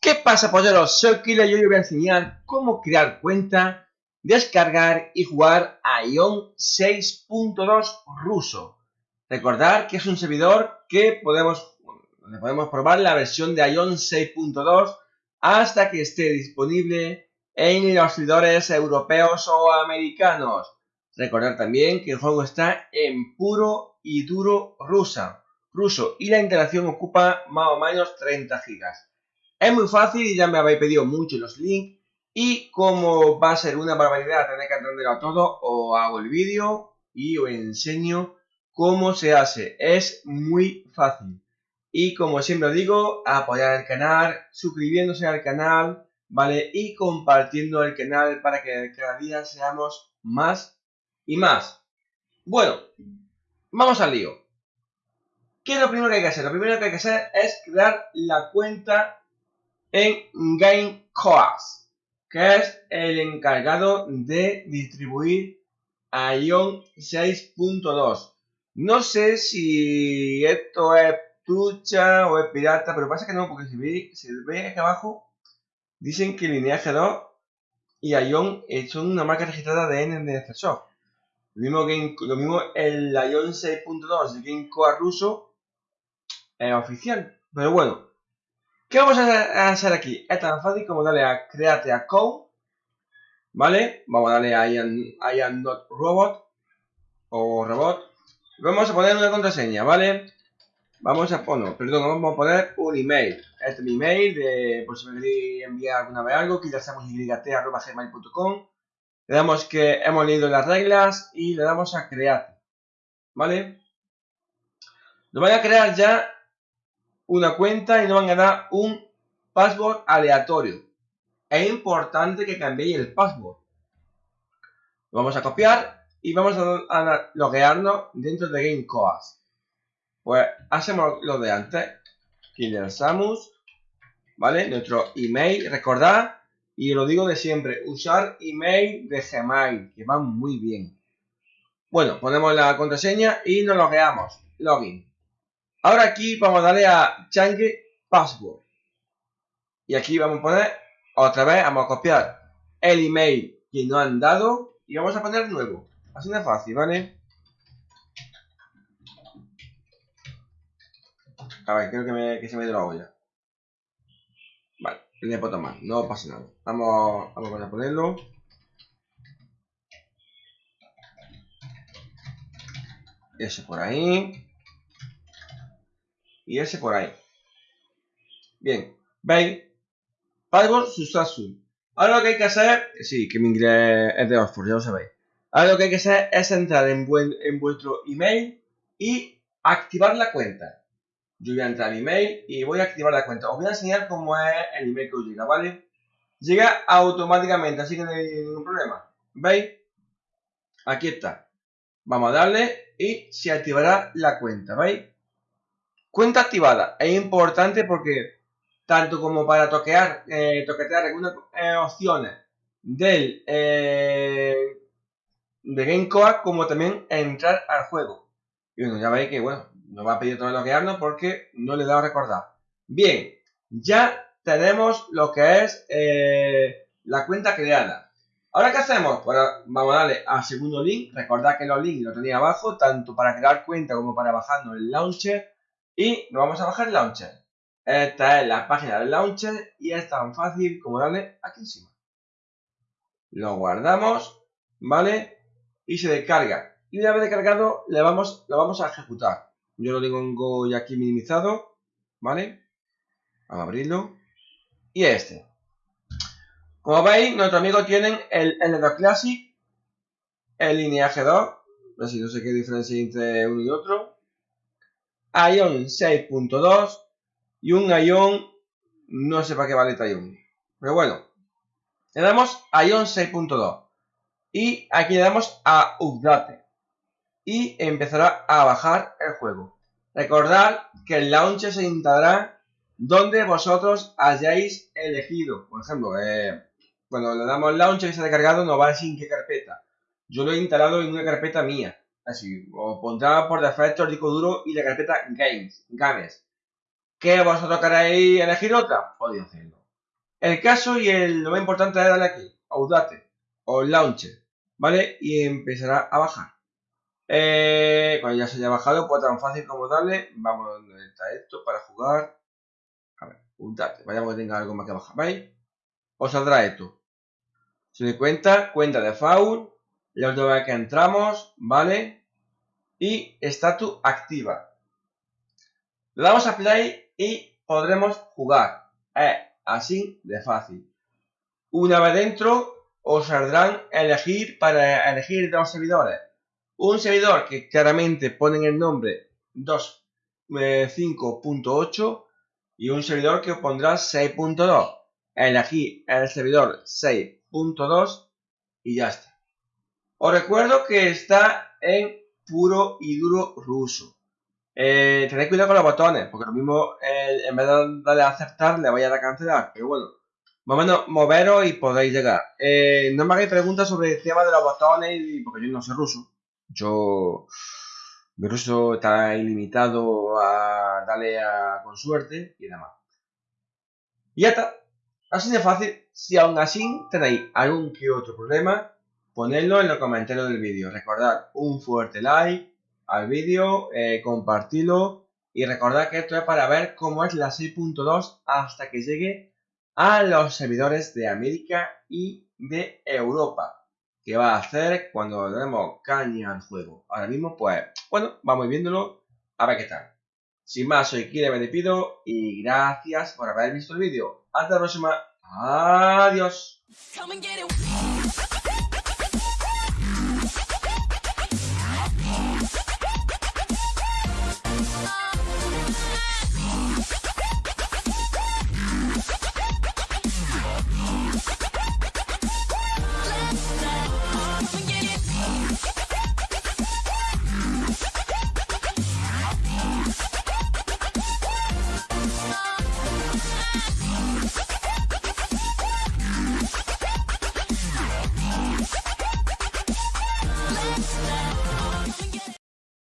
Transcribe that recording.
¿Qué pasa, polleros? Soy Killer y hoy os voy a enseñar cómo crear cuenta, descargar y jugar a Ion 6.2 ruso. Recordar que es un servidor que podemos, podemos probar la versión de Ion 6.2 hasta que esté disponible en los servidores europeos o americanos. Recordar también que el juego está en puro y duro rusa, ruso y la interacción ocupa más o menos 30 gigas. Es muy fácil y ya me habéis pedido mucho los links. Y como va a ser una barbaridad tener que entenderlo todo, os hago el vídeo y os enseño cómo se hace. Es muy fácil. Y como siempre os digo, apoyar el canal, suscribiéndose al canal, ¿vale? Y compartiendo el canal para que cada día seamos más y más. Bueno, vamos al lío. ¿Qué es lo primero que hay que hacer? Lo primero que hay que hacer es crear la cuenta en GameCoas, que es el encargado de distribuir a Ion 6.2. No sé si esto es trucha o es pirata, pero pasa que no, porque si ve, si aquí abajo, dicen que Lineage 2 y Ion son una marca registrada de NNF Lo mismo, lo mismo el Ion 6.2 de GameCoas ruso es oficial. Pero bueno, ¿Qué vamos a hacer aquí? Es tan fácil como darle a Create a Code, ¿vale? Vamos a darle a I am, not robot o robot. Vamos a poner una contraseña, ¿vale? Vamos a poner, perdón, vamos a poner un email. Este es mi email, de, por si me queréis enviar alguna vez algo, que ya hacemos gmail.com. Le damos que hemos leído las reglas y le damos a crear, ¿vale? Lo voy a crear ya una cuenta y nos van a dar un password aleatorio. Es importante que cambiéis el password. Vamos a copiar y vamos a, loguearnos dentro de GameCoas. Pues hacemos lo de antes. Killer Samus. ¿Vale? Nuestro email. Recordad, y lo digo de siempre, usar email de Gmail, que va muy bien. Bueno, ponemos la contraseña y nos logueamos. Login. Ahora aquí vamos a darle a change password. Y aquí vamos a poner, otra vez, vamos a copiar el email que nos han dado y vamos a poner nuevo. Así de fácil, ¿vale? A ver, creo que, me, que se me dio la olla. Vale, le puedo tomar, no pasa nada. Vamos, vamos a ponerlo. Ese por ahí y ese por ahí. Bien, veis, Password Susasu. Ahora lo que hay que hacer, sí, que mi inglés es de Oxford, ya lo sabéis. Ahora lo que hay que hacer es entrar en, en vuestro email y activar la cuenta. Yo voy a entrar mi email y voy a activar la cuenta. Os voy a enseñar cómo es el email que os llega, ¿vale? Llega automáticamente, así que no hay ningún problema. ¿Veis? Aquí está. Vamos a darle y se activará la cuenta, ¿veis? Cuenta activada. Es importante porque tanto como para toquear, eh, toquetear algunas eh, opciones del eh, GameCoa como también entrar al juego. Y bueno, ya veis que bueno, nos va a pedir todo loguearnos porque no le he dado a recordar. Bien, ya tenemos lo que es eh, la cuenta creada. Ahora, ¿qué hacemos? Pues vamos a darle al segundo link. Recordad que los links los tenía abajo, tanto para crear cuenta como para bajarnos el launcher. Y nos vamos a bajar launcher. Esta es la página del launcher y es tan fácil como darle aquí encima. Lo guardamos, ¿vale? Y se descarga. Y una vez descargado, le vamos, lo vamos a ejecutar. Yo lo tengo ya aquí minimizado, ¿vale? Vamos a abrirlo. Y este. Como veis, nuestros amigos tienen el L2 Classic, el lineaje 2, así no sé qué diferencia entre uno y otro, Ion 6.2 y un Ion, no sé para qué vale este Ion. Pero bueno, le damos Ion 6.2 y aquí le damos a Update y empezará a bajar el juego. Recordad que el launcher se instalará donde vosotros hayáis elegido. Por ejemplo, eh, cuando le damos launcher y se ha descargado nos va a decir qué carpeta. Yo lo he instalado en una carpeta mía. Así, os pondrá por defecto el disco duro y la carpeta Games, Games. ¿Que vosotros queréis elegir otra? Podéis hacerlo. El caso y el, lo más importante es darle aquí, Audate o Launcher, ¿vale? Y empezará a bajar. Eh, cuando ya se haya bajado, pues tan fácil como darle, vamos donde está esto para jugar. A ver, Audate, vayamos que tenga algo más que bajar, ¿veis? Os saldrá esto. Se me cuenta, cuenta de foul, la última vez que entramos, ¿vale? Y estatus activa. Le damos a play y podremos jugar. Es así de fácil. Una vez dentro, os saldrán elegir para elegir dos servidores. Un servidor que claramente ponen el nombre 2.5.8 y un servidor que pondrá 6.2. Elegí el servidor 6.2 y ya está. Os recuerdo que está en puro y duro ruso. Eh, tened cuidado con los botones, porque lo mismo en vez de darle a aceptar le vaya a cancelar. Pero bueno, más o menos moveros y podéis llegar. Eh, no me hagáis preguntas sobre el tema de los botones, porque yo no sé ruso. Yo. Mi ruso está ilimitado a darle a, con suerte y demás. Y ya está. Así de fácil. Si aún así tenéis algún que otro problema, ponedlo en los comentarios del vídeo. Recordad un fuerte like al vídeo, eh, compartidlo y recordad que esto es para ver cómo es la 6.2 hasta que llegue a los servidores de América y de Europa. ¿Qué va a hacer cuando le demos caña al juego? Ahora mismo, pues, bueno, vamos viéndolo a ver qué tal. Sin más, soy Kire, me y gracias por haber visto el vídeo. Hasta la próxima. Adiós.